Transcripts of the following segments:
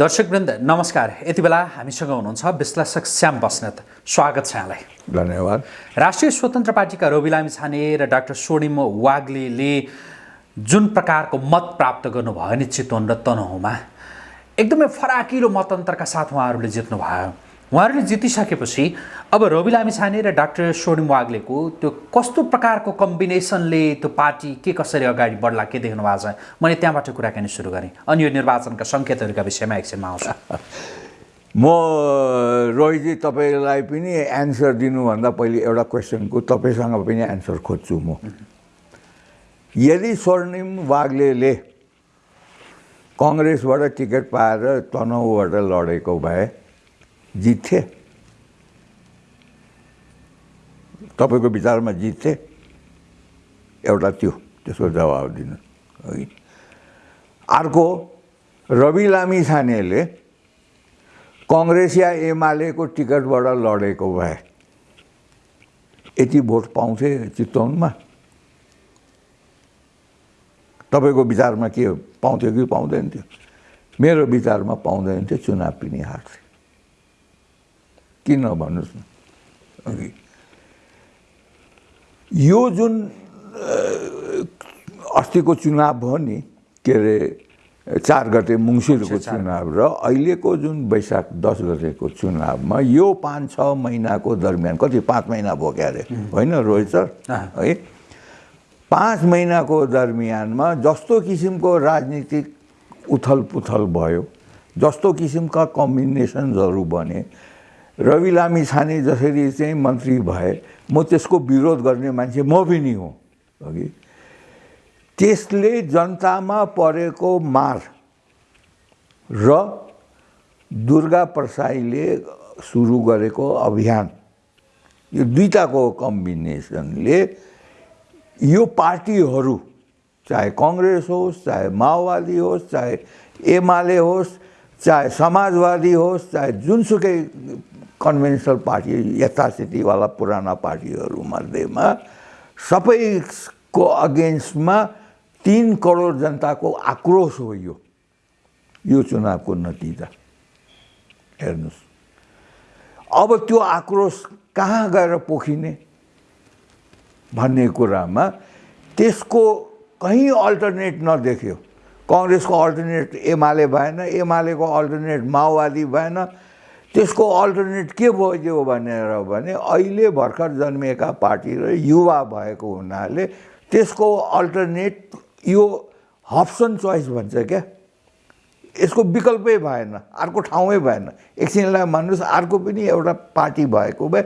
दर्शकवृन्द नमस्कार। यति बेला हामीसँग हुनुहुन्छ विश्लेषक श्याम बस्नेत। स्वागत छ यहाँलाई। धन्यवाद। राष्ट्रिय स्वतन्त्र पार्टीका रवि लामी छाने र डाक्टर स्वर्णिम वाग्लेले जुन प्रकारको मत प्राप्त गर्नुभयो नि चितवन र तनहुँमा एकदमै फराकिलो मतअन्तरका साथ उहाँहरूले जित्नुभयो। उहाँहरूले जितिसकेपछि अब रवि लामी छाने र डाक्टर स्वर्णिम वाग्लेको त्यो कस्तो प्रकारको कम्बिनेसनले त्यो पार्टी के कसरी अगाडि बढ्ला के देख्नु भएको छ? मैले त्यहाँबाट कुराकानी सुरु गरेँ। अनि यो निर्वाचनका सङ्केतहरूका विषयमा एकछिनमा आउँछु। म रोहितजी तपाईँलाई पनि एन्सर दिनुभन्दा पहिले एउटा क्वेसनको तपाईँसँग पनि एन्सर खोज्छु म। यदि स्वर्णिम वाग्लेले कङ्ग्रेसबाट टिकट पाएर तनहुबाट लडेको भए जित्थे। तपाईँको विचारमा जित्थे। एउटा त्यो त्यसको जवाब दिनु। है। अर्को रवि लामी छानेले कङ्ग्रेस या एमालेको टिकटबाट लडेको भए। यति भोट पाउँथे चितवनमा। तपाईँको विचारमा के पाउँथ्यो कि पाउँदैन थियो? मेरो विचारमा पाउँदैन थियो चुनाव पनि हार्थे। किन भन्नुहोस् न? अघि। यो जुन अस्तिको चुनाव भयो नि के अरे चार गते मङ्सिरको चुनाव र अहिलेको जुन वैशाख दस गतेको चुनावमा यो पाँच छ महिनाको दरमियान कति पाँच महिना भयो क्या अरे? होइन रोहित सर? है? पाँच महिनाको दरमियानमा जस्तो किसिमको राजनीतिक उथल पुथल भयो जस्तो किसिमका कम्बिनेसन्सहरू बने रवि लामी छाने जसरी चाहिँ मन्त्री भए म त्यसको विरोध गर्ने मान्छे म पनि हो अघि। त्यसले जनतामा परेको मार र दुर्गा प्रसाईले सुरु गरेको अभियान यो दुईवटाको कम्बिनेसनले यो पार्टीहरू चाहे कङ्ग्रेस होस् चाहे माओवादी होस् चाहे एमाले होस् चाहे समाजवादी होस् चाहे जुनसुकै कन्भेन्सनल पार्टी यथास्थितिवाला पुराना पार्टीहरूमध्येमा सबैको अगेन्स्टमा तिन करोड जनताको आक्रोश हो यो यो चुनावको नतिजा। हेर्नुहोस्। अब त्यो आक्रोश कहाँ गएर पोखिने भन्ने कुरामा त्यसको कहीँ अल्टरनेट नदेख्यो। कङ्ग्रेसको अल्टरनेट एमाले भएन एमालेको अल्टरनेट माओवादी भएन त्यसको अल्टरनेट के भयो भनेर भने अहिले भर्खर जन्मिएका पार्टी र युवा भएको हुनाले त्यसको अल्टरनेट यो हप्सन चोइस भन्छ क्या। यसको विकल्पै भएन अर्को ठाउँै भएन। एकछिनलाई भन्नुहोस् अर्को पनि एउटा पार्टी भएको भए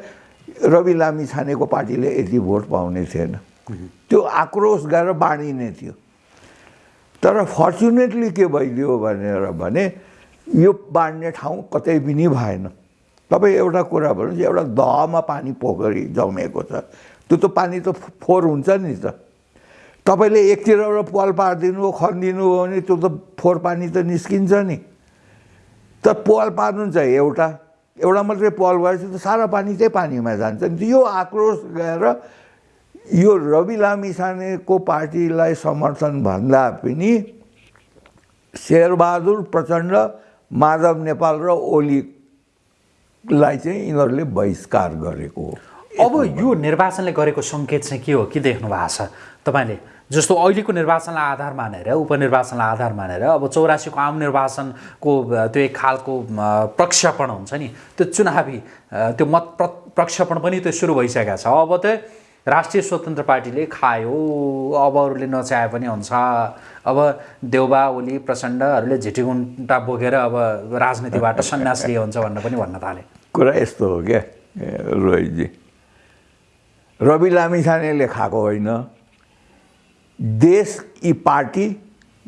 रवि लामी छानेको पार्टीले यति भोट पाउने थिएन। त्यो आक्रोश गएर बाँडिने थियो। तर फर्चुनेटली के भइदियो भनेर भने यो बाँड्ने ठाउँ कतै पनि भएन। तपाईँ एउटा कुरा भन्नुहोस् एउटा दहमा पानी पोखरी जमेको छ। त्यो त पानी त फोहोर हुन्छ नि त। तपाईँले एकतिरबाट पाल पारिदिनु हो खनिदिनु हो भने त्यो त फोहोर पानी त निस्किन्छ नि। त पाल पार्नु चाहिँ एउटा। एउटा मात्रै पाल भएपछि त सारा पानी चाहिँ पानीमा जान्छ नि यो आक्रोश गएर यो रवि लामिछानेको पार्टीलाई समर्थन भन्दा पनि शेरबहादुर प्रचण्ड माधव नेपाल र ओलीलाई चाहिँ यिनीहरूले बहिष्कार गरेको हो। अब यो निर्वाचनले गरेको सङ्केत चाहिँ के हो? के देख्नु भएको छ? तपाईँले जस्तो अहिलेको निर्वाचनलाई आधार मानेर उपनिर्वाचनलाई आधार मानेर अब चौरासीको आम निर्वाचनको त्यो एक खालको प्रक्षेपण हुन्छ नि त्यो चुनावी त्यो मत प्र प्रक्षेपण पनि त्यो सुरु भइसकेको छ। अब त राष्ट्रिय स्वतन्त्र पार्टीले खायो अब अरूले नचाहे पनि हुन्छ। अब देउबा ओली प्रचण्डहरूले झिटिगुन्टा बोकेर अब राजनीतिबाट सन्यास लिए हुन्छ भनेर पनि भन्न थाले। कुरा यस्तो हो क्या रोहितजी। रवि लामिछानेले खाएको होइन। देश यी पार्टी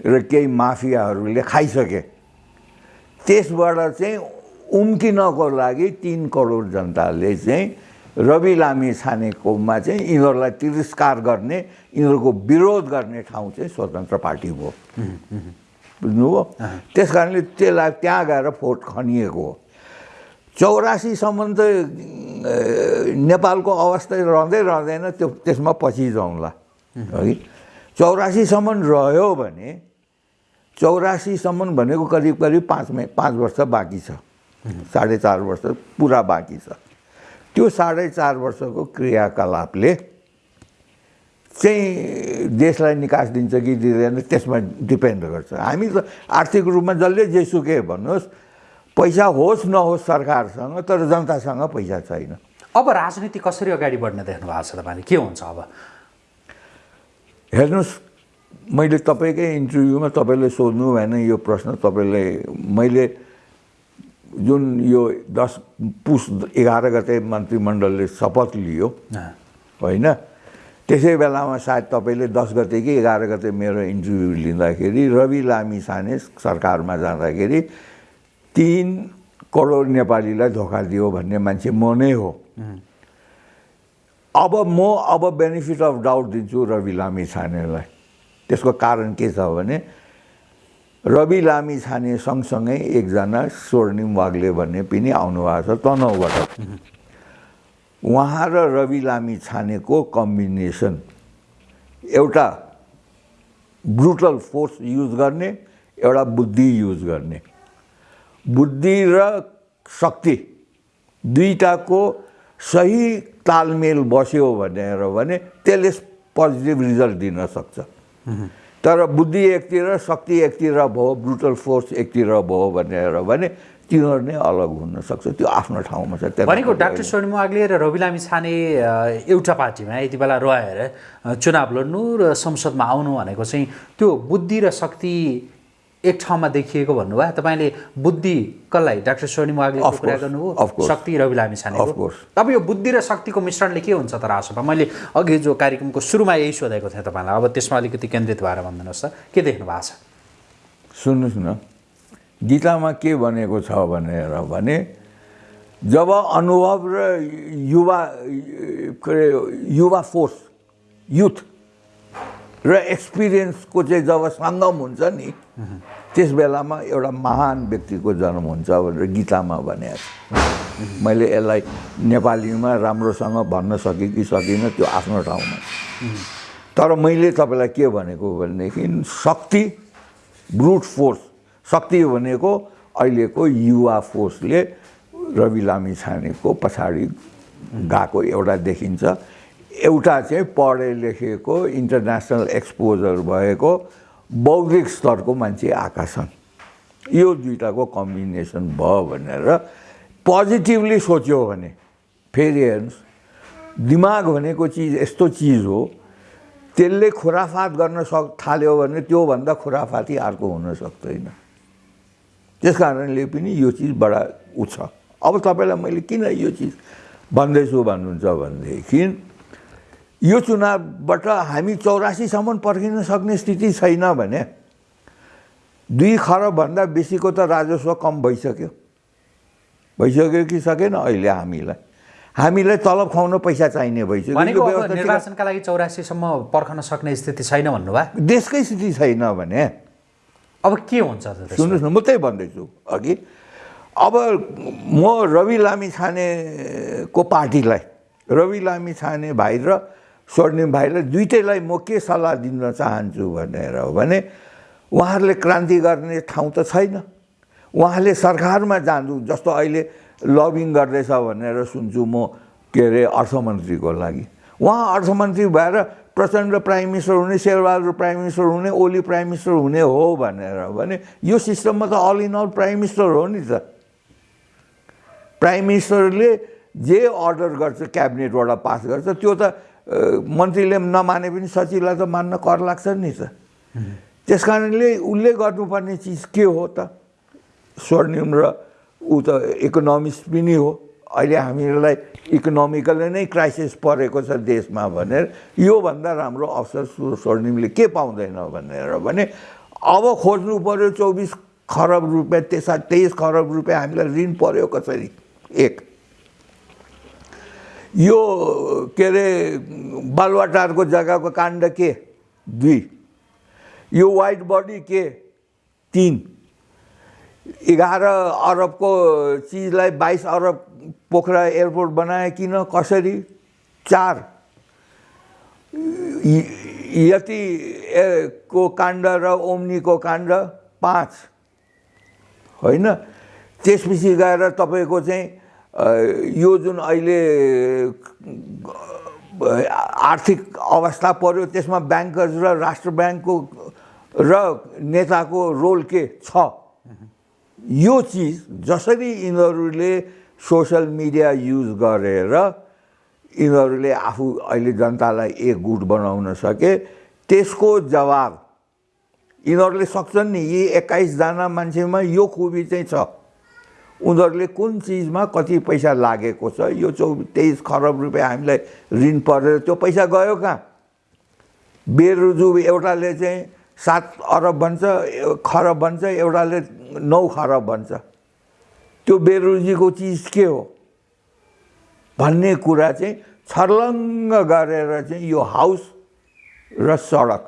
र केही माफियाहरूले खाइसके। त्यसबाट चाहिँ उम्किनको लागि तिन करोड जनताले चाहिँ रवि लामी छानेकोमा चाहिँ यिनीहरूलाई तिरस्कार गर्ने यिनीहरूको विरोध गर्ने ठाउँ चाहिँ स्वतन्त्र पार्टी भयो बुझ्नुभयो? त्यस कारणले त्यसलाई त्यहाँ गएर भोट खनिएको हो। चौरासीसम्म त नेपालको अवस्था रहँदै रहँदैन त्यो त्यसमा पछि जाउँला। है? चौरासीसम्म रह्यो भने चौरासीसम्म भनेको करिब करिब पाँच मै पाँच वर्ष बाँकी छ। साढे चार वर्ष पुरा बाँकी छ। त्यो साढे चार वर्षको क्रियाकलापले चाहिँ देशलाई निकास दिन्छ कि दिँदैन त्यसमा डिपेन्ड गर्छ। हामी त आर्थिक रूपमा जसले जेसुकै भन्नुहोस् पैसा होस् नहोस् सरकारसँग तर जनतासँग पैसा छैन। अब राजनीति कसरी अगाडि बढ्ने देख्नु भएको छ तपाईँले? के हुन्छ अब? हेर्नुहोस् मैले तपाईँकै इन्टरभ्यूमा तपाईँले सोध्नु भएन यो प्रश्न तपाईँले मैले जुन यो दस पुस एघार गते मन्त्रीमण्डलले शपथ लियो होइन त्यसै बेलामा सायद तपाईँले दस गते कि एघार गते मेरो इन्टरभ्यू लिँदाखेरि रवि लामी साने सरकारमा जाँदाखेरि तिन करोड नेपालीलाई धोका दियो भन्ने मान्छे म नै हो अब म अब बेनिफिट अफ डाउट दिन्छु रवि लामी छानेलाई त्यसको कारण के छ भने रवि लामी छाने सँगसँगै एकजना स्वर्णिम वाग्ले भन्ने पनि आउनुभएको छ तनहुबाट। उहाँ र रवि लामी छानेको कम्बिनेसन एउटा ब्रुटल फोर्स युज गर्ने एउटा बुद्धि युज गर्ने। बुद्धि र शक्ति दुईटाको सही तालमेल बस्यो भनेर भने त्यसले पोजिटिभ रिजल्ट दिन सक्छ। तर बुद्धि एकतिर शक्ति एकतिर भयो ब्रुटल फोर्स एकतिर भयो भनेर भने तिनीहरू नै अलग हुन सक्छ त्यो आफ्नो ठाउँमा छ। भनेको डाक्टर स्वर्णिम वाग्ले र रवि लामी छाने एउटा पार्टीमा यति बेला रहेर चुनाव लड्नु र संसदमा आउनु भनेको चाहिँ त्यो बुद्धि र शक्ति एक ठाउँमा देखिएको भन्नुभयो। तपाईँले बुद्धि कसलाई? डाक्टर स्वर्णिम वाग्लेको Of कुरा गर्नुभयो. शक्ति रवि लामी छानेको। Course. अब यो बुद्धि र शक्तिको मिश्रणले के हुन्छ त रासोपा मैले अघि जो कार्यक्रमको सुरुमा यही सोधेको थिएँ तपाईँलाई। अब त्यसमा अलिकति केन्द्रित भएर भनिदिनुहोस् त। के देख्नु भएको छ? सुन्नुहोस् न। गीतामा के भनेको छ भनेर भने जब अनुभव र युवा के अरे युवा फोर्स युथ र एक्सपिरियन्सको चाहिँ जब सङ्गम हुन्छ नि त्यस बेलामा एउटा महान व्यक्तिको जन्म हुन्छ भनेर गीतामा भनेको छ। मैले यसलाई नेपालीमा राम्रोसँग भन्न सकेँ कि सकिनँ त्यो आफ्नो ठाउँमा। तर मैले तपाईँलाई के भनेको भनेदेखि शक्ति ब्रुट फोर्स शक्ति भनेको अहिलेको युवा फोर्सले रवि लामी छानेको पछाडि गएको एउटा देखिन्छ। एउटा चाहिँ पढे लेखेको इन्टरनेसनल एक्सपोजर भएको बौद्धिक स्तरको मान्छे आएका छन्। यो दुइटाको कम्बिनेसन भयो भनेर पोजिटिभली सोच्यो भने फेरि हेर्नुहोस् दिमाग भनेको चिज यस्तो चिज हो त्यसले खुराफात गर्न सक थाल्यो भने त्योभन्दा खुराफाती अर्को हुन सक्दैन। त्यस कारणले पनि यो चिज बडा उ छ अब तपाईँलाई मैले किन यो चिज भन्दैछु भन्नुहुन्छ भनेदेखि यो चुनावबाट हामी चौरासीसम्म पर्खिन सक्ने स्थिति छैन भने दुई खरबभन्दा बेसीको त राजस्व कम भइसक्यो। भइसक्यो कि सकेन अहिले हामीलाई। हामीलाई तलब खुवाउन पैसा चाहिने भइसक्यो। निर्वाचनका लागि चौरासीसम्म पर्खन सक्ने स्थिति छैन भन्नुभयो? देशकै स्थिति छैन भने। अब के हुन्छ? सुन्नुहोस् न म त्यही भन्दैछु अघि। अब म रवि लामी छानेको पार्टीलाई रवि लामी छाने भाइ र स्वर्णिम भाइलाई दुइटैलाई म के सल्लाह दिन चाहन्छु भनेर हो भने उहाँहरूले क्रान्ति गर्ने ठाउँ त छैन। उहाँले सरकारमा जानु जस्तो अहिले लबिङ गर्दैछ भनेर सुन्छु म के अरे अर्थमन्त्रीको लागि। उहाँ अर्थमन्त्री भएर प्रचण्ड प्राइम मिनिस्टर हुने शेरबहादुर प्राइम मिनिस्टर हुने ओली प्राइम मिनिस्टर हुने हो भनेर भने यो सिस्टममा त all in all prime minister हो नि त। प्राइम मिनिस्टरले जे अर्डर गर्छ क्याबिनेटबाट पास गर्छ त्यो त मन्त्रीले नमाने पनि सचिवलाई त मान्न कर लाग्छ नि त। त्यस कारणले उसले गर्नुपर्ने चिज के हो त? स्वर्णिम र ऊ त इकोनोमिस्ट पनि हो। अहिले हामीहरूलाई इकोनोमिकली नै क्राइसिस परेको छ देशमा भनेर योभन्दा राम्रो अवसर स्व- स्वर्णिमले के पाउँदैन भनेर भने अब खोज्नु पऱ्यो चौबिस खरब रुपियाँ त्यसा तेइस खरब रुपियाँ हामीलाई ऋण पऱ्यो कसरी एक यो के अरे बालुवाटारको जग्गाको काण्ड के? दुई। यो वाइट बडी के? तिन। एघार अरबको चिजलाई बाइस अरब पोखरा एयरपोर्ट बनाए किन? कसरी? चार। यति को काण्ड र ओम्नीको काण्ड पाँच। होइन? त्यसपछि गएर तपाईँको चाहिँ यो जुन अहिले आर्थिक अवस्था पर्यो त्यसमा ब्याङ्कर्स र राष्ट्र ब्याङ्कको र नेताको रोल के छ? यो चिज जसरी यिनीहरूले सोसियल मिडिया युज गरेर यिनीहरूले आफू अहिले जनतालाई एक गुट बनाउन सके त्यसको जवाब यिनीहरूले सक्छन् नि। यी एक्काइसजना मान्छेमा यो खुबी चाहिँ छ। उनीहरूले कुन चिजमा कति पैसा लागेको छ? यो चौ तेइस खरब रुपियाँ हामीलाई ऋण परेर त्यो पैसा गयो कहाँ? बेरुजु एउटाले चाहिँ सात अरब भन्छ खरब भन्छ एउटाले नौ खरब भन्छ। त्यो बेरोजीको चिज के हो? भन्ने कुरा चाहिँ छर्लङ्ग गरेर चाहिँ यो हाउस र सडक।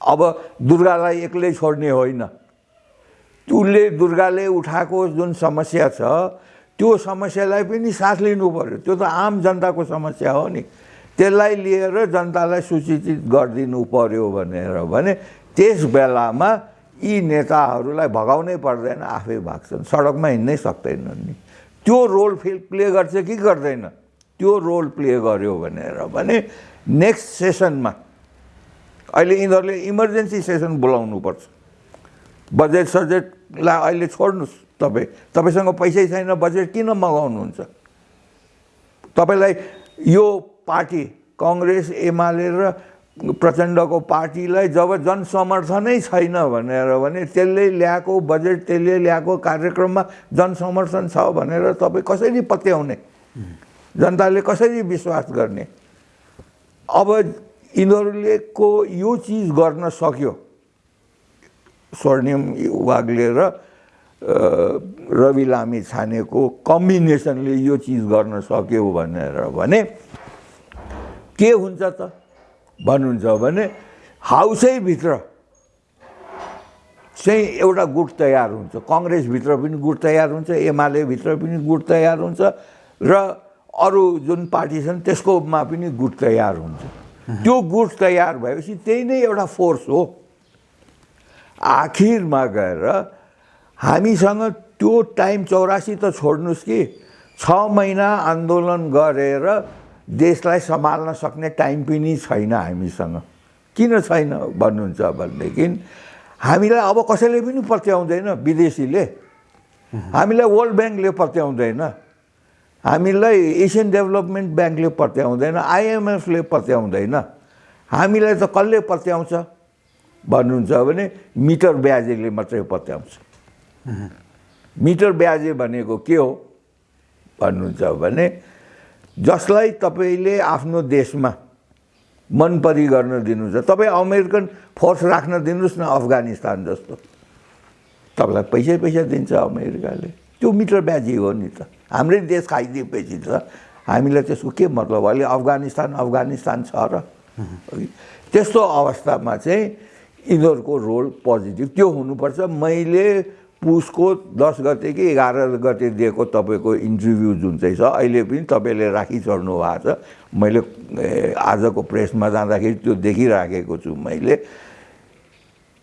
अब दुर्गालाई एक्लै छोड्ने होइन। उसले दुर्गाले उठाएको जुन समस्या छ त्यो समस्यालाई पनि साथ लिनु पर्यो। त्यो त आम जनताको समस्या हो नि। त्यसलाई लिएर जनतालाई सूचित गरिदिनु पर्यो भनेर भने त्यस बेलामा यी नेताहरूलाई भगाउनै पर्दैन आफै भाग्छन्। सडकमा हिँड्नै सक्दैनन् नि। त्यो रोल फिल प्ले गर्छ कि गर्दैन? त्यो रोल प्ले गर्यो भनेर भने नेक्स्ट सेसनमा अहिले यिनीहरूले इमर्जेन्सी सेसन बोलाउनुपर्छ। बजेट सजेटलाई अहिले छोड्नुहोस् तपाईँ। तपाईँसँग पैसै छैन बजेट किन मगाउनुहुन्छ? तपाईँलाई यो पार्टी कङ्ग्रेस एमाले र प्रचण्डको पार्टीलाई जब जनसमर्थनै छैन भनेर भने त्यसले ल्याएको बजेट त्यसले ल्याएको कार्यक्रममा जनसमर्थन छ भनेर तपाईँ कसरी पत्याउने? जनताले कसरी विश्वास गर्ने? अब यिनीहरूले को यो चिज गर्न सक्यो? स्वर्णिम वाग्ले र रवि लामी छानेको कम्बिनेसनले यो चिज गर्न सक्यो भनेर भने के हुन्छ त? भन्नुहुन्छ भने हाउसै भित्र चाहिँ एउटा गुट तयार हुन्छ। कङ्ग्रेसभित्र पनि गुट तयार हुन्छ एमाले भित्र पनि गुट तयार हुन्छ र अरू जुन पार्टी छन् त्यसकोमा पनि गुट तयार हुन्छ। त्यो गुट तयार भएपछि त्यही नै एउटा फोर्स हो। आखिरमा गएर हामीसँग त्यो टाइम चौरासी त छोड्नुहोस् कि छ महिना आन्दोलन गरेर देशलाई सम्हाल्न सक्ने टाइम पनि छैन हामीसँग। किन छैन भन्नुहुन्छ भनेदेखि हामीलाई अब कसैले पनि पत्याउँदैन विदेशीले। हामीलाई वर्ल्ड ब्याङ्कले पत्याउँदैन। हामीलाई एसियन डेभलपमेन्ट ब्याङ्कले पत्याउँदैन आइएमएफले पत्याउँदैन। हामीलाई त कसले पत्याउँछ? भन्नुहुन्छ भने मिटर ब्याजेले मात्रै पत्याउँछ। मिटर ब्याजे भनेको के हो? भन्नुहुन्छ भने जसलाई तपाईँले आफ्नो देशमा मनपरी गर्न दिनुहुन्छ तपाईँ अमेरिकन फोर्स राख्न दिनुहोस् न अफगानिस्तान जस्तो। तपाईँलाई पैसै पैसा दिन्छ अमेरिकाले। त्यो मिटर ब्याजी हो नि त। हाम्रै देश खाइदिएपछि त हामीलाई त्यसको के मतलब अहिले अफगानिस्तान अफगानिस्तान छ र। त्यस्तो अवस्थामा चाहिँ यिनीहरूको रोल पोजिटिभ त्यो हुनुपर्छ। मैले पुसको दस गते कि एघार गते दिएको तपाईँको इन्टरभ्यू जुन चाहिँ छ अहिले पनि तपाईँले राखिचढ्नु भएको छ। मैले आजको प्रेसमा जाँदाखेरि त्यो देखिराखेको छु मैले।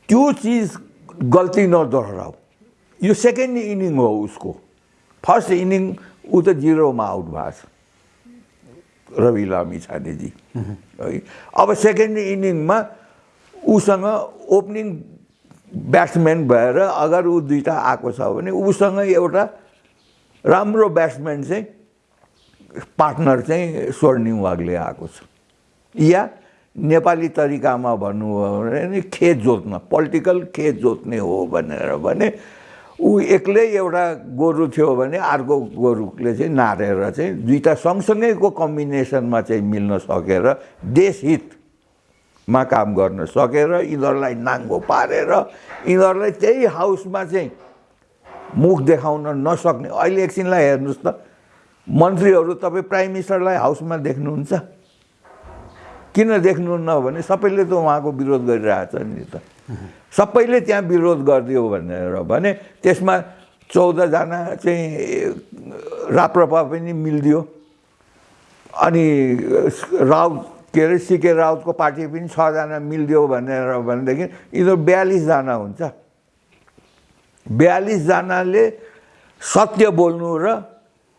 त्यो चिज गल्ती नदोहोऱ्याऊ। यो सेकेन्ड इनिङ हो उसको। फर्स्ट इनिङ ऊ त जिरोमा आउट भएको छ। रवि लामी छानेजी। है। अब सेकेन्ड इनिङमा उसँग ओपनिङ ब्याट्सम्यान भएर अगर ऊ दुइटा आएको छ भने उसँग एउटा राम्रो ब्याट्सम्यान चाहिँ पार्टनर चाहिँ स्वर्णिम वागले आएको छ। या नेपाली तरिकामा भन्नु हो भने खेत जोत्न पोलिटिकल खेत जोत्ने हो भनेर भने ऊ एक्लै एउटा गोरु थियो भने अर्को गोरुले चाहिँ नारेर चाहिँ दुईवटा सँगसँगैको कम्बिनेसनमा चाहिँ मिल्न सकेर देशहितमा काम गर्न सकेर यिनीहरूलाई नाङ्गो पारेर यिनीहरूलाई त्यही हाउसमा चाहिँ मुख देखाउन नसक्ने। अहिले एकछिनलाई हेर्नुहोस् त मन्त्रीहरू तपाईँ प्राइम मिनिस्टरलाई हाउसमा देख्नुहुन्छ? किन देख्नुहुन्न भने सबैले त उहाँको विरोध गरिरहेछ नि त। सबैले त्यहाँ विरोध गरिदियो भनेर भने त्यसमा चौधजना चाहिँ राप्रपा पनि मिलिदियो। अनि राउत के अरे सिके राउतको पार्टी पनि छजना मिलिदियो भनेर भनेदेखि यिनीहरू बयालिसजना हुन्छ। बयालिसजनाले सत्य बोल्नु र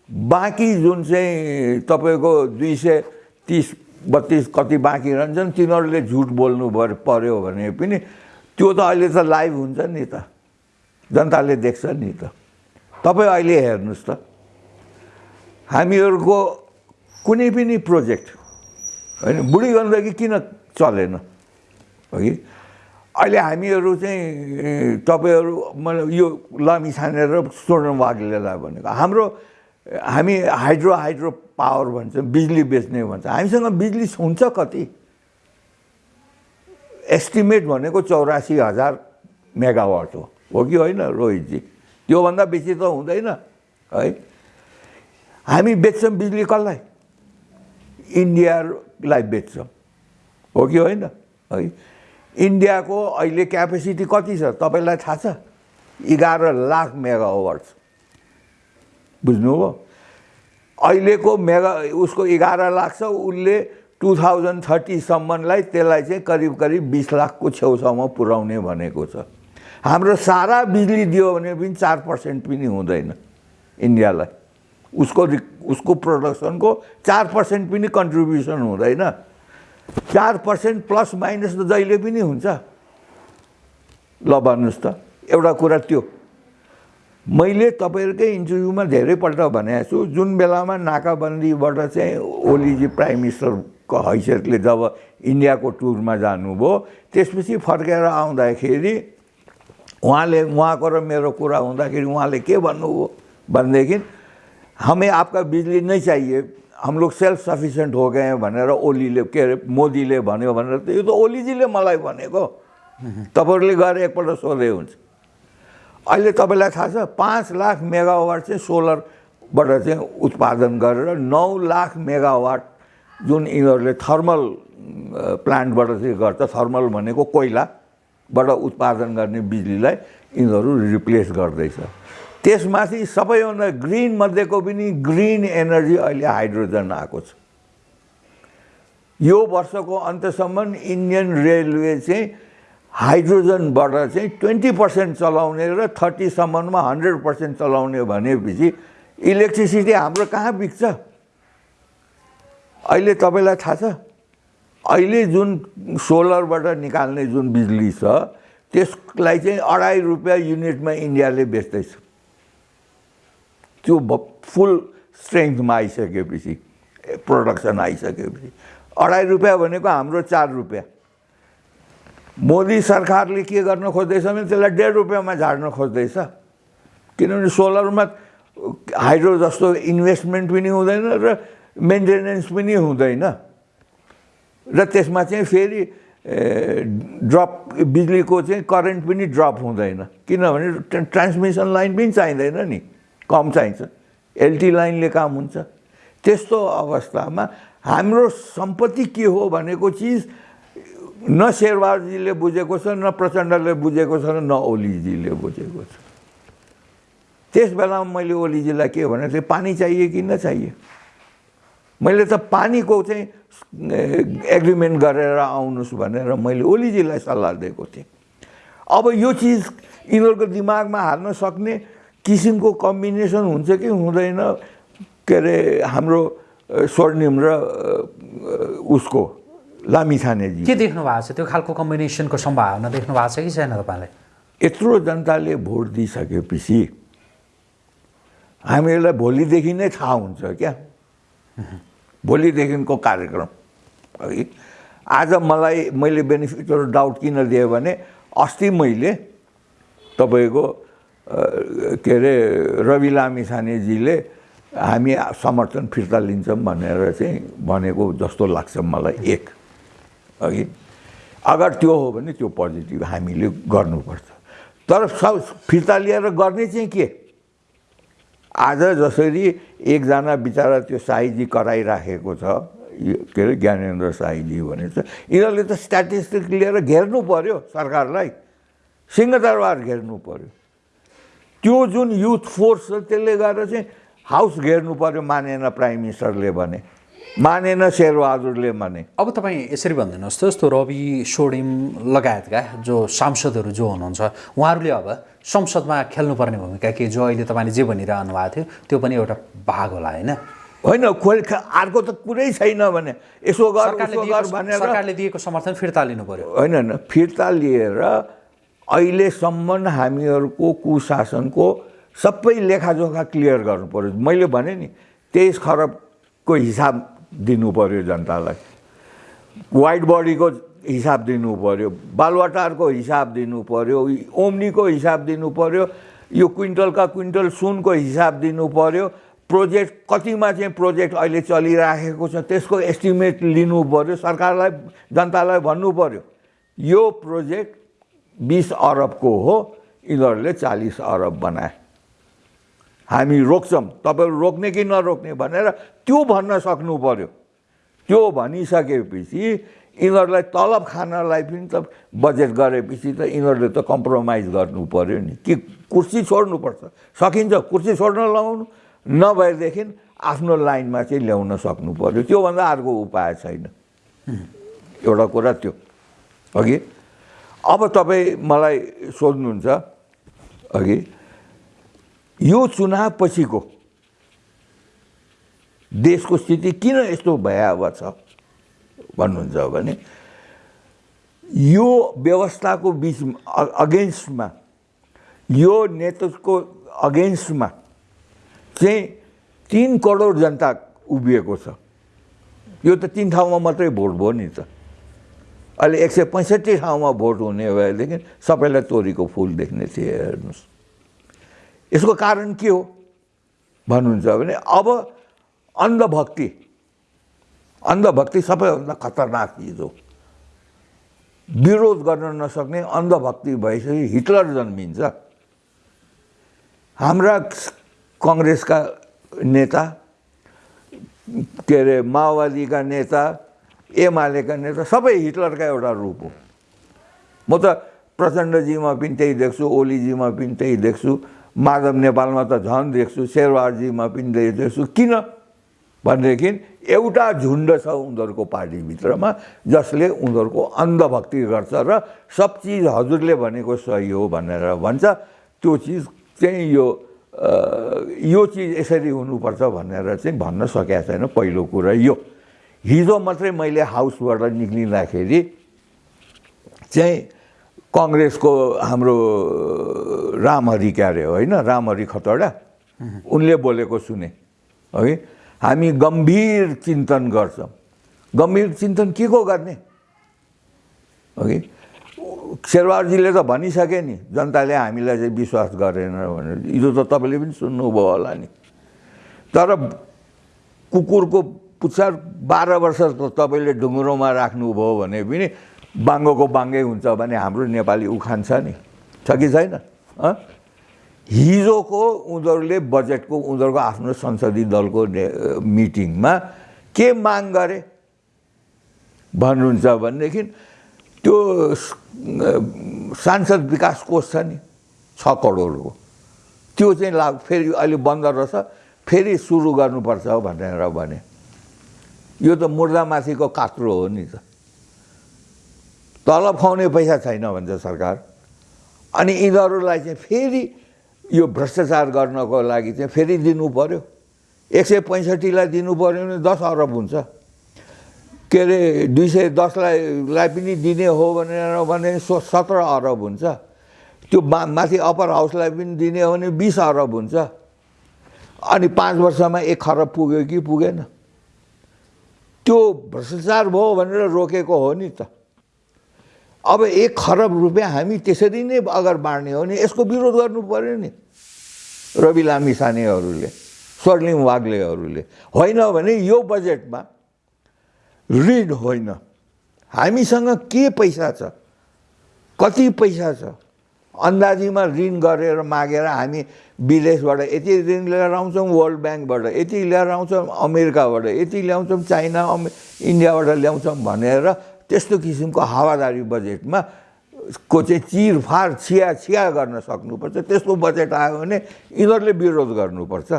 बाँकी जुन चाहिँ तपाईँको दुई सय तिस बत्तिस कति बाँकी रहन्छन् तिनीहरूले झुट बोल्नु पर्यो भने पनि त्यो त अहिले त लाइभ हुन्छ नि त। जनताले देख्छ नि त। तपाईँ अहिले हेर्नुहोस् त। हामीहरूको कुनै पनि प्रोजेक्ट होइन बुढी गण्डकी किन चलेन? हगि अहिले हामीहरू चाहिँ तपाईँहरू मतलब यो लामी छानेर स्वर्ण वाग्लेलाई भनेको। हाम्रो हामी हाइड्रो हाइड्रो पावर भन्छ बिजुली बेच्ने भन्छ। हामीसँग बिजुली हुन्छ कति? एस्टिमेट भनेको चौरासी हजार मेगावाट हो। हो कि होइन रोहितजी? त्योभन्दा बेसी त हुँदैन है? हामी बेच्छौँ बिजुली कसलाई? इन्डियालाई बेच्छौँ। हो कि होइन? है? इन्डियाको अहिले क्यापेसिटी कति छ? तपाईँलाई थाहा छ? एघार लाख मेगावाट बुझ्नुभयो? अहिलेको मेगा उसको एघार लाख छ उसले टु थाउजन्ड थर्टीसम्मलाई त्यसलाई चाहिँ करिब करिब बिस लाखको छेउछाउमा पुर्याउने भनेको छ। हाम्रो सारा बिजुली दियो भने पनि चार पर्सेन्ट पनि हुँदैन इन्डियालाई। उसको उसको प्रोडक्सनको चार पर्सेन्ट पनि कन्ट्रिब्युसन हुँदैन। चार पर्सेन्ट प्लस माइनस त जहिले पनि हुन्छ। ल भन्नुहोस् त एउटा कुरा त्यो। मैले तपाईँहरूकै इन्टरभ्यूमा धेरैपल्ट भनेको छु जुन बेलामा नाकाबन्दीबाट चाहिँ ओलीजी प्राइम मिनिस्टरको हैसियतले जब इन्डियाको टुरमा जानुभयो त्यसपछि फर्केर आउँदाखेरि उहाँले उहाँको र मेरो कुरा हुँदाखेरि उहाँले के भन्नुभयो भनेदेखि हमें आपका बिजुली नहीं चाहिए। हम लोग सेल्फ सफिसियन्ट हो गए भनेर ओलीले के अरे मोदीले भन्यो भनेर त यो त ओलीजीले मलाई भनेको। तपाईँहरूले गएर एकपल्ट सोधे हुन्छ। अहिले तपाईँलाई थाहा छ पाँच लाख मेगावाट चाहिँ सोलरबाट चाहिँ उत्पादन गरेर नौ लाख मेगावाट जुन यिनीहरूले थर्मल प्लान्टबाट चाहिँ गर्छ थर्मल भनेको कोइलाबाट उत्पादन गर्ने बिजुलीलाई यिनीहरू रिप्लेस गर्दैछ। त्यसमाथि सबैभन्दा ग्रिन मध्येको पनि ग्रिन एनर्जी अहिले हाइड्रोजन आएको छ। यो वर्षको अन्त्यसम्म इन्डियन रेलवे चाहिँ हाइड्रोजनबाट चाहिँ ट्वेन्टी पर्सेन्ट चलाउने र थर्टीसम्ममा हन्ड्रेड पर्सेन्ट चलाउने भनेपछि इलेक्ट्रिसिटी हाम्रो कहाँ बिग्छ अहिले तपाईँलाई थाहा छ? अहिले जुन सोलरबाट निकाल्ने जुन बिजुली छ त्यसलाई चाहिँ अढाई रुपियाँ युनिटमा इन्डियाले बेच्दैछ। त्यो फुल स्ट्रेङ्थमा आइसकेपछि प्रोडक्सन आइसकेपछि। अढाई रुपियाँ भनेको हाम्रो चार रुपियाँ। मोदी सरकारले के गर्न खोज्दैछ भने त्यसलाई डेढ रुपियाँमा झार्न खोज्दैछ। किनभने सोलरमा हाइड्रो जस्तो इन्भेस्टमेन्ट पनि हुँदैन र मेन्टेनेन्स पनि हुँदैन। र त्यसमा चाहिँ फेरि ड्रप बिजुलीको चाहिँ करेन्ट पनि ड्रप हुँदैन। किनभने ट्रान्समिसन लाइन पनि चाहिँदैन नि। कम चाहिन्छ। एलटी लाइनले काम हुन्छ। त्यस्तो अवस्थामा हाम्रो सम्पत्ति के हो भनेको चिज न शेरबहादुरजीले बुझेको छ न प्रचण्डले बुझेको छ न ओलीजीले बुझेको छ। त्यस बेलामा मैले ओलीजीलाई के भने चाहिँ पानी चाहिए कि नचाहिए मैले त पानीको चाहिँ एग्रिमेन्ट गरेर आउनुहोस् भनेर मैले ओलीजीलाई सल्लाह दिएको थिएँ। अब यो चिज यिनीहरूको दिमागमा हाल्न सक्ने किसिमको कम्बिनेसन हुन्छ कि हुँदैन के अरे हाम्रो स्वर्णिम र उसको लामिछानेजी के देख्नु भएको छ? त्यो खालको कम्बिनेसनको सम्भावना देख्नु भएको छ कि छैन तपाईँलाई? यत्रो जनताले भोट दिइसकेपछि हामीहरूलाई भोलिदेखि नै थाहा हुन्छ क्या। भोलिदेखिको कार्यक्रम। है? आज मलाई मैले बेनिफिट डाउट किन दिएँ भने अस्ति मैले तपाईँको के अरे रवि लामी छानेजीले हामी समर्थन फिर्ता लिन्छौँ भनेर चाहिँ भनेको जस्तो लाग्छ मलाई एक। अघि अगर त्यो हो भने त्यो पोजिटिभ हामीले गर्नुपर्छ। तर सब फिर्ता लिएर गर्ने चाहिँ के? आज जसरी एकजना बिचरा त्यो साईजी कराइराखेको छ के अरे ज्ञानेन्द्र साईजी भने चाहिँ यिनीहरूले त स्ट्याटिस्टिक लिएर घेर्नु पर्यो सरकारलाई। सिंहदरबार घेर्नु पर्यो। त्यो जुन युथ फोर्स छ त्यसले गर्दा चाहिँ हाउस घेर्नु पर्यो मानेन प्राइम मिनिस्टरले भने। मानेन शेरबहादुरले भने। अब तपाईँ यसरी भनिदिनुहोस् त जस्तो रवि सोडिम लगायतका जो सांसदहरू जो हुनुहुन्छ उहाँहरूले अब संसदमा खेल्नुपर्ने भूमिका के जो अहिले तपाईँले जे भनिरहनु भएको थियो त्यो पनि एउटा भाग होला होइन? होइन खोइ अर्को त कुरै छैन भने। यसो गर भनेर सरकारले दिएको समर्थन फिर्ता लिनु पर्यो। होइन होइन फिर्ता लिएर अहिलेसम्म हामीहरूको कुशासनको सबै लेखाजोखा क्लियर गर्नु पऱ्यो। मैले भने नि तेइस खरबको हिसाब दिनु पऱ्यो जनतालाई। वाइट बडीको हिसाब दिनु पऱ्यो बालवाटारको हिसाब दिनु पऱ्यो ओम्नीको हिसाब दिनु पऱ्यो यो क्विन्टलका क्विन्टल सुनको हिसाब दिनु पऱ्यो प्रोजेक्ट कतिमा चाहिँ प्रोजेक्ट अहिले चलिराखेको छ त्यसको एस्टिमेट लिनु पऱ्यो सरकारलाई जनतालाई भन्नु पऱ्यो। यो प्रोजेक्ट बिस अरबको हो यिनीहरूले चालिस अरब बनाए। हामी रोक्छौँ। तपाईँहरू रोक्ने कि नरोक्ने भनेर त्यो भन्न सक्नु पऱ्यो त्यो भनिसकेपछि यिनीहरूलाई तलब खानलाई पनि त बजेट गरेपछि त यिनीहरूले त कम्प्रोमाइज गर्नु पऱ्यो नि। कि कुर्सी छोड्नुपर्छ। सकिन्छ कुर्सी छोड्न लगाउनु नभएदेखि आफ्नो लाइनमा चाहिँ ल्याउन सक्नु पऱ्यो त्योभन्दा अर्को उपाय छैन। एउटा कुरा त्यो। अघि अब तपाईँ मलाई सोध्नुहुन्छ अघि यो चुनाव पछिको देशको स्थिति किन यस्तो भयावह छ भन्नुहुन्छ भने यो व्यवस्थाको बिच अगेन्स्टमा यो नेतृत्वको अगेन्स्टमा चाहिँ तिन करोड जनता उभिएको छ। यो त तिन ठाउँमा मात्रै भोट भयो नि त। अहिले एक सय पैँसठी ठाउँमा भोट हुने भएदेखि सबैलाई तोरीको फुल देख्ने थिए हेर्नुहोस् यसको कारण के हो भन्नुहुन्छ भने अब अन्धभक्ति अन्धभक्ति सबैभन्दा खतरनाक चिज हो। विरोध गर्न नसक्ने अन्धभक्ति भइसकेपछि हिटलर जन्मिन्छ। हाम्रा कङ्ग्रेसका नेता के अरे माओवादीका नेता एमालेका नेता सबै हिटलरका एउटा रूप हो। म त प्रचण्डजीमा पनि त्यही देख्छु ओलीजीमा पनि त्यही देख्छु माधव नेपालमा त झन् देख्छु शेरबहादुरजीमा पनि त्यही देख्छु। किन? भनेदेखि एउटा झुन्ड छ उनीहरूको पार्टीभित्रमा जसले उनीहरूको अन्धभक्ति गर्छ र सब चिज हजुरले भनेको सही हो भनेर भन्छ। त्यो चिज चाहिँ यो यो चिज यसरी हुनुपर्छ भनेर चाहिँ भन्न सकेका छैन। पहिलो कुरा यो। हिजो मात्रै मैले हाउसबाट निक्लिँदाखेरि चाहिँ कङ्ग्रेसको हाम्रो रामहरि क्यारे होइन रामहरि खतडा उनले बोलेको सुने है। हामी गम्भीर चिन्तन गर्छौँ। गम्भीर चिन्तन के को गर्ने? अघि शेरबहादुरजीले त भनिसके नि जनताले हामीलाई चाहिँ विश्वास गरेन भनेर। हिजो त तपाईँले पनि सुन्नुभयो होला नि। तर कुकुरको पुच्छर बाह्र वर्ष त तपाईँले ढुङ्ग्रोमा राख्नुभयो भने पनि बाङ्गोको बाङ्गै हुन्छ भने हाम्रो नेपाली उखान छ नि। छ कि छैन? हिजोको उनीहरूले बजेटको उनीहरूको आफ्नो संसदीय दलको मिटिङमा के माग गरे? भन्नुहुन्छ भनेदेखि त्यो सांसद विकास कोष छ नि छ करोडको। त्यो चाहिँ लाग फेरि अहिले बन्द रहेछ फेरि सुरु गर्नुपर्छ भनेर भने। यो त मुर्दामाथिको कात्रो हो नि त। तलब खुवाउने पैसा छैन भन्छ सरकार। अनि यिनीहरूलाई चाहिँ फेरि यो भ्रष्टाचार गर्नको लागि चाहिँ फेरि दिनु पऱ्यो एक सय पैँसठीलाई दिनु पऱ्यो भने दस अरब हुन्छ। के अरे दुई सय दसलाई लाई पनि दिने हो भनेर भने सो सत्र अरब हुन्छ। त्यो मा माथि अप्पर हाउसलाई पनि दिने हो भने बिस अरब हुन्छ। अनि पाँच वर्षमा एक खरब पुग्यो कि पुगेन। त्यो भ्रष्टाचार भयो भनेर रोकेको हो नि त। अब एक खरब रुपियाँ हामी त्यसरी नै अगर बाँड्ने हो भने यसको विरोध गर्नु पऱ्यो नि। रवि लामिसानेहरूले स्वर्लिङ वाग्लेहरूले। होइन भने यो बजेटमा ऋण होइन। हामीसँग के पैसा छ? कति पैसा छ? अन्दाजीमा ऋण गरेर मागेर हामी विदेशबाट यति ऋण लिएर आउँछौँ वर्ल्ड ब्याङ्कबाट यति लिएर आउँछौँ अमेरिकाबाट यति ल्याउँछौँ चाइना अमे इन्डियाबाट ल्याउँछौँ भनेर त्यस्तो किसिमको हावादारी बजेटमा को चाहिँ चिरफार छिया छिया गर्न सक्नुपर्छ। त्यस्तो बजेट आयो भने यिनीहरूले विरोध गर्नुपर्छ।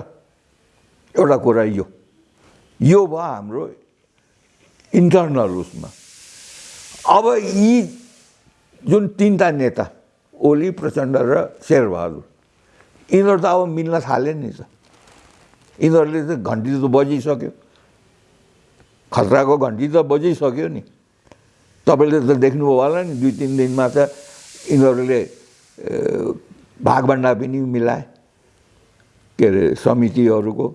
एउटा कुरा यो। यो भयो हाम्रो इन्टरनल उसमा। अब यी जुन तिनवटा नेता ओली प्रचण्ड र शेरबहादुर। यिनीहरू त अब मिल्न थाले नि त। यिनीहरूले त घन्टी त बजिसक्यो। खतराको घन्टी त बजिसक्यो नि। तपाईँले त देख्नुभयो होला नि दुई तिन दिनमा त यिनीहरूले भागभन्डा पनि मिलाए। के अरे समितिहरूको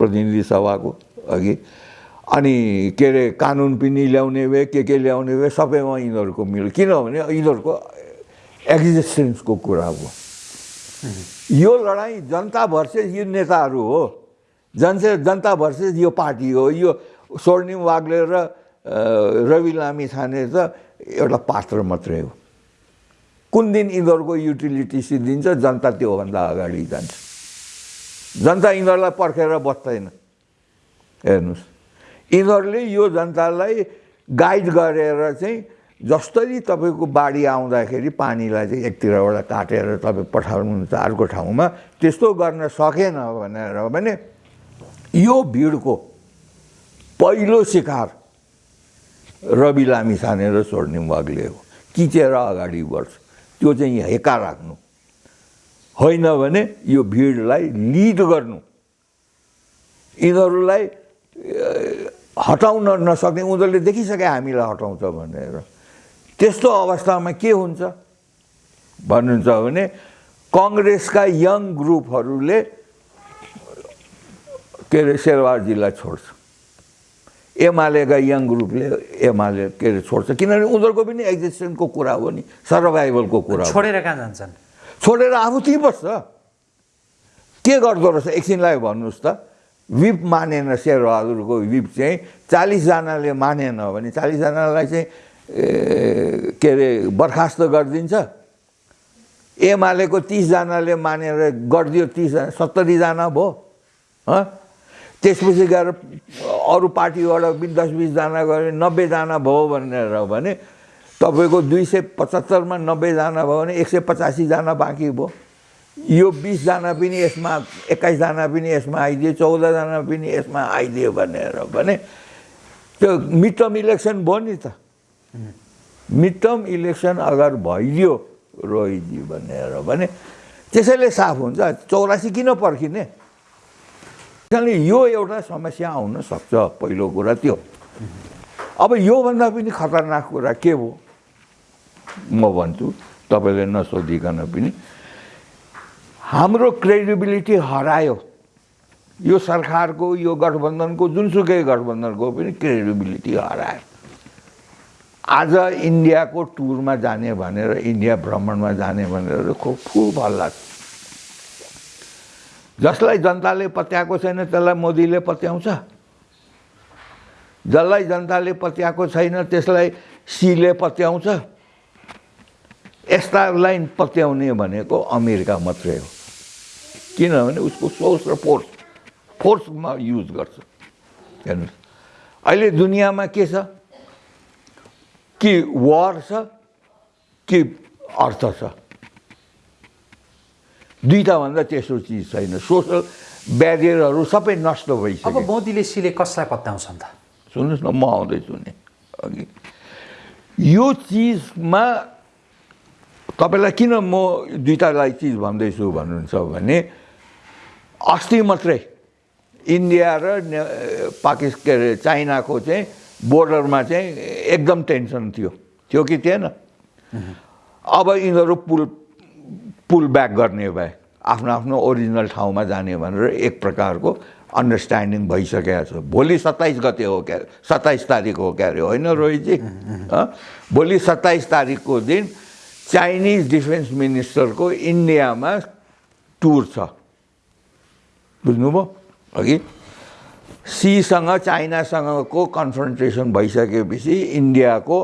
प्रतिनिधि सभाको अघि। अनि के अरे कानुन पनि ल्याउने भए के के ल्याउने भए सबैमा यिनीहरूको मिल्यो किनभने यिनीहरूको एक्जिस्टेन्सको कुरा हो। यो लडाइँ जनता भर्सेस यो नेताहरू हो। जनसे जनता भर्सेस यो पार्टी हो। यो स्वर्णिम वाग्ले र रवि लामी छाने त एउटा पात्र मात्रै हो। कुन दिन यिनीहरूको युटिलिटी सिद्धिन्छ जनता त्योभन्दा अगाडि जान्छ। जनता यिनीहरूलाई पर्खेर बस्दैन। हेर्नुहोस्। यिनीहरूले यो जनतालाई गाइड गरेर चाहिँ जसरी तपाईँको बाढी आउँदाखेरि पानीलाई चाहिँ एकतिरबाट काटेर तपाईँ पठाउनुहुन्छ अर्को ठाउँमा त्यस्तो गर्न सकेन भनेर भने यो भिडको पहिलो शिकार रवि लामी छाने र स्वर्णिम वाग्ले हो। किचेर अगाडि बढ्छ। त्यो चाहिँ हेका राख्नु। होइन भने यो भिडलाई लिड गर्नु। यिनीहरूलाई हटाउन नसक्ने उनीहरूले देखिसके हामीलाई हटाउँछ भनेर। त्यस्तो अवस्थामा के हुन्छ? भन्नुहुन्छ भने कङ्ग्रेसका यङ ग्रुपहरूले के अरे शेरबारजीलाई छोड्छ। एमालेका यङ ग्रुपले एमाले के अरे छोड्छ। किनभने उनीहरूको पनि एक्जिस्टेन्सको कुरा हो नि सर्भाइभलको कुरा छोडेर कहाँ जान्छन्? छोडेर आफू त्यहीँ बस्छ। के गर्दो रहेछ? एकछिनलाई भन्नुहोस् त। विप मानेन शेरबहादुरको विप चाहिँ चालिसजनाले मानेन भने चालिसजनालाई चाहिँ के अरे बर्खास्त गरिदिन्छ। एमालेको तिसजनाले मानेर गरिदियो तिसजना सत्तरीजना भयो त्यसपछि गएर अरू पार्टीबाट पनि दस बिसजना गऱ्यो नब्बेजना भयो भनेर भने तपाईँको दुई सय पचहत्तरमा नब्बेजना भयो भने एक सय पचासीजना बाँकी भयो। यो बिसजना पनि यसमा एक्काइसजना पनि यसमा आइदियो चौधजना पनि यसमा आइदियो भनेर भने त्यो मिड टर्म इलेक्सन भयो नि त। मिड टर्म इलेक्सन अगर भइदियो रोहितजी भनेर भने त्यसैले साफ हुन्छ चौरासी किन पर्खिने? किनभने यो एउटा समस्या आउन सक्छ पहिलो कुरा त्यो। अब योभन्दा पनि खतरनाक कुरा के हो? म भन्छु तपाईँले नसोधिकन पनि। हाम्रो क्रेडिबिलिटी हरायो। यो सरकारको यो गठबन्धनको जुनसुकै गठबन्धनको पनि क्रेडिबिलिटी हरायो। आज इन्डियाको टुरमा जाने भनेर इन्डिया भ्रमणमा जाने भनेर हल्ला छ जसलाई जनताले पत्याएको छैन त्यसलाई मोदीले पत्याउँछ। जसलाई जनताले पत्याएको छैन त्यसलाई सीले पत्याउँछ। यस्तालाई पत्याउने भनेको अमेरिका मात्रै हो। किनभने उसको सोर्स र फोर्स फोर्समा युज गर्छ। हेर्नुहोस् अहिले दुनियाँमा के छ? कि वार छ कि अर्थ छ दुईवटाभन्दा तेस्रो चिज छैन सोसल ब्यारियरहरू सबै नष्ट अब भइसक्यो मोदीले सिले कसलाई पत्याउँछन् त सुन्नुहोस् न म आउँदैछु नि अघि यो चिजमा तपाईँलाई किन म दुइटालाई चिज भन्दैछु भन्नुहुन्छ भने अस्ति मात्रै इन्डिया र ने- पाकिस्तान के अरे चाइनाको चाहिँ बोर्डरमा चाहिँ एकदम टेन्सन थियो। थियो कि थिएन? अब यिनीहरू पुल पुल ब्याक गर्ने भए आफ्नो आफ्नो ओरिजिनल ठाउँमा जाने भनेर एक प्रकारको अन्डरस्ट्यान्डिङ भइसकेको छ। भोलि सत्ताइस गते हो क्या? सत्ताइस तारिक हो क्या अरे? होइन रोहितजी? भोलि सत्ताइस तारिकको दिन चाइनिज डिफेन्स मिनिस्टरको इन्डियामा टुर छ। बुझ्नुभयो? अघि? सीसँग चाइनासँगको कन्फ्रन्ट्रेसन भइसकेपछि इन्डियाको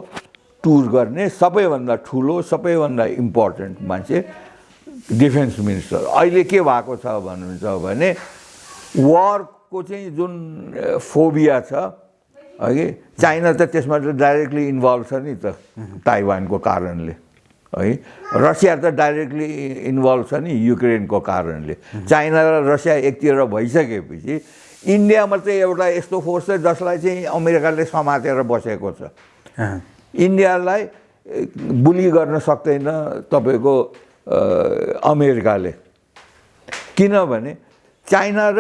टुर गर्ने सबैभन्दा ठुलो सबैभन्दा इम्पोर्टेन्ट मान्छे डिफेन्स मिनिस्टर अहिले के भएको छ भन्नुहुन्छ भने वारको चाहिँ जुन फोबिया छ हगि चाइना त त्यसमा त डाइरेक्टली इन्भल्भ छ नि त ताइवानको कारणले। है रसिया त डाइरेक्टली इन्भल्भ छ नि युक्रेनको कारणले। चाइना र रसिया एकतिर भइसकेपछि इन्डिया मात्रै एउटा यस्तो फोर्स छ जसलाई चाहिँ अमेरिकाले समातेर बसेको छ। इन्डियालाई बुली गर्न सक्दैन तपाईँको अमेरिकाले। किनभने चाइना र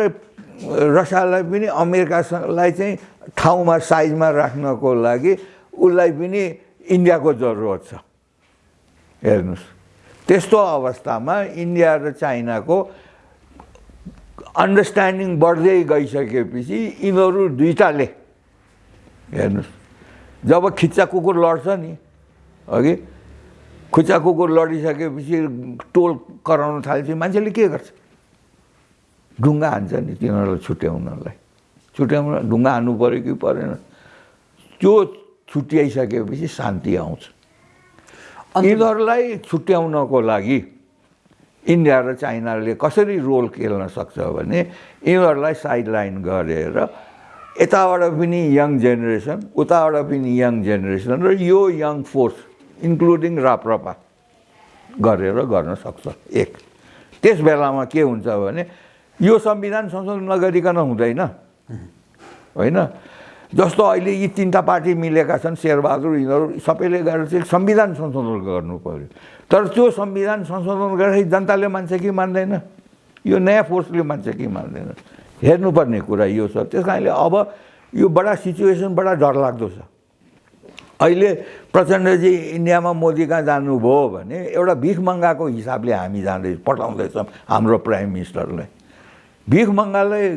रसियालाई पनि अमेरिकालाई चाहिँ ठाउँमा साइजमा राख्नको लागि उसलाई पनि इन्डियाको जरुरत छ। हेर्नुहोस्। त्यस्तो अवस्थामा इन्डिया र चाइनाको अन्डरस्ट्यान्डिङ बढ्दै गइसकेपछि यिनीहरू दुइटाले हेर्नुहोस् जब खिच्चा कुकुर लड्छ नि अघि खुच्चा कुकुर लडिसकेपछि टोल कराउन थालेपछि मान्छेले के गर्छ? ढुङ्गा हान्छ नि तिनीहरूलाई छुट्याउनलाई। छुट्याउन ढुङ्गा हान्नु पऱ्यो कि परेन? त्यो छुट्याइसकेपछि शान्ति आउँछ। यिनीहरूलाई छुट्याउनको लागि इन्डिया र चाइनाले कसरी रोल खेल्न सक्छ भने यिनीहरूलाई साइडलाइन गरेर यताबाट पनि यङ जेनेरेसन उताबाट पनि यङ जेनेरेसन र यो यङ फोर्स इन्क्लुडिङ राप्रपा गरेर गर्न सक्छ। एक। त्यस बेलामा के हुन्छ भने यो संविधान संशोधन नगरिकन हुँदैन। होइन? जस्तो अहिले यी तिनवटा पार्टी मिलेका छन् शेरबहादुर यिनीहरू सबैले गरेर चाहिँ संविधान संशोधन गर्नु पर्यो। तर त्यो संविधान संशोधन गर्दाखेरि जनताले मान्छ कि मान्दैन? यो नयाँ फोर्सले मान्छ कि मान्दैन? हेर्नुपर्ने कुरा यो छ। त्यस कारणले अब यो बडा सिचुएसन बडा डरलाग्दो छ। अहिले प्रचण्डजी इन्डियामा मोदी कहाँ जानुभयो भने एउटा भिख मँगाको हिसाबले हामी जाँदै पठाउँदैछौँ हाम्रो प्राइम मिनिस्टरलाई। भिख मँगालाई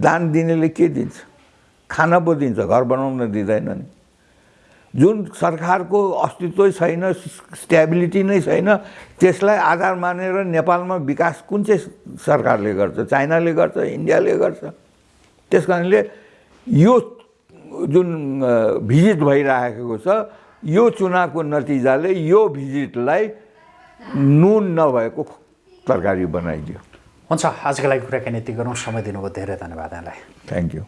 दान दिनेले के दिन्छ? खाना पो दिन्छ घर बनाउन दिँदैन नि। जुन सरकारको अस्तित्वै छैन स्ट्याबिलिटी नै छैन त्यसलाई आधार मानेर नेपालमा विकास कुन चाहिँ सरकारले गर्छ चाइनाले गर्छ इन्डियाले गर्छ? त्यस कारणले यो जुन भिजिट भइरहेको छ यो चुनावको नतिजाले यो भिजिटलाई नुन नभएको तरकारी बनाइदियो। हुन्छ आजको लागि कुराकानी यति गरौँ। समय दिनुभयो धेरै धन्यवाद यहाँलाई। Thank you